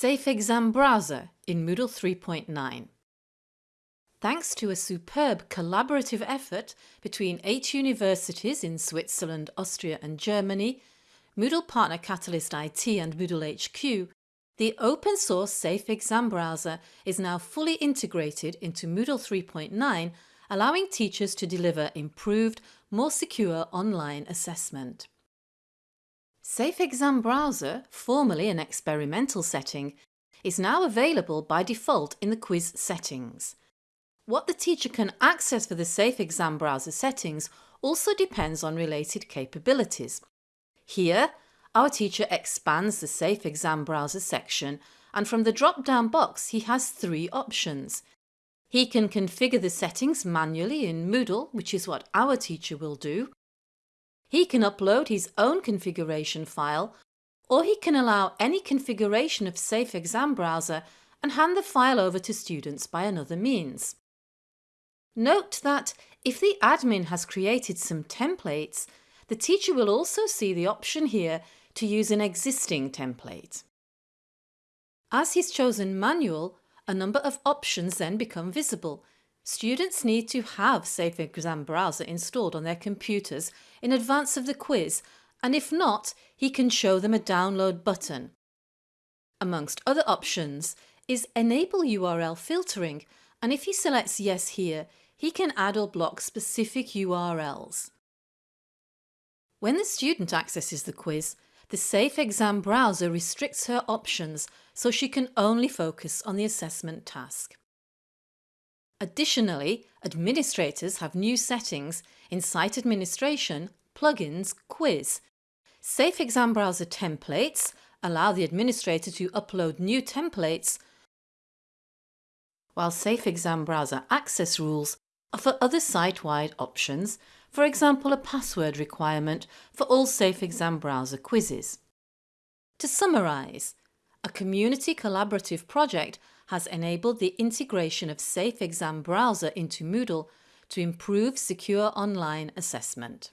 Safe Exam Browser in Moodle 3.9 Thanks to a superb collaborative effort between eight universities in Switzerland, Austria and Germany, Moodle partner Catalyst IT and Moodle HQ, the open source Safe Exam Browser is now fully integrated into Moodle 3.9 allowing teachers to deliver improved, more secure online assessment. Safe Exam Browser, formerly an experimental setting, is now available by default in the quiz settings. What the teacher can access for the Safe Exam Browser settings also depends on related capabilities. Here, our teacher expands the Safe Exam Browser section and from the drop-down box he has three options. He can configure the settings manually in Moodle, which is what our teacher will do. He can upload his own configuration file or he can allow any configuration of Safe Exam Browser and hand the file over to students by another means. Note that if the admin has created some templates, the teacher will also see the option here to use an existing template. As he's chosen manual, a number of options then become visible, Students need to have Safe Exam Browser installed on their computers in advance of the quiz and if not, he can show them a download button. Amongst other options is Enable URL Filtering and if he selects Yes here, he can add or block specific URLs. When the student accesses the quiz, the Safe Exam Browser restricts her options so she can only focus on the assessment task. Additionally, administrators have new settings in Site Administration, Plugins, Quiz. Safe Exam Browser templates allow the administrator to upload new templates, while Safe Exam Browser access rules offer other site-wide options, for example a password requirement for all Safe Exam Browser quizzes. To summarise, a community collaborative project has enabled the integration of Safe Exam Browser into Moodle to improve secure online assessment.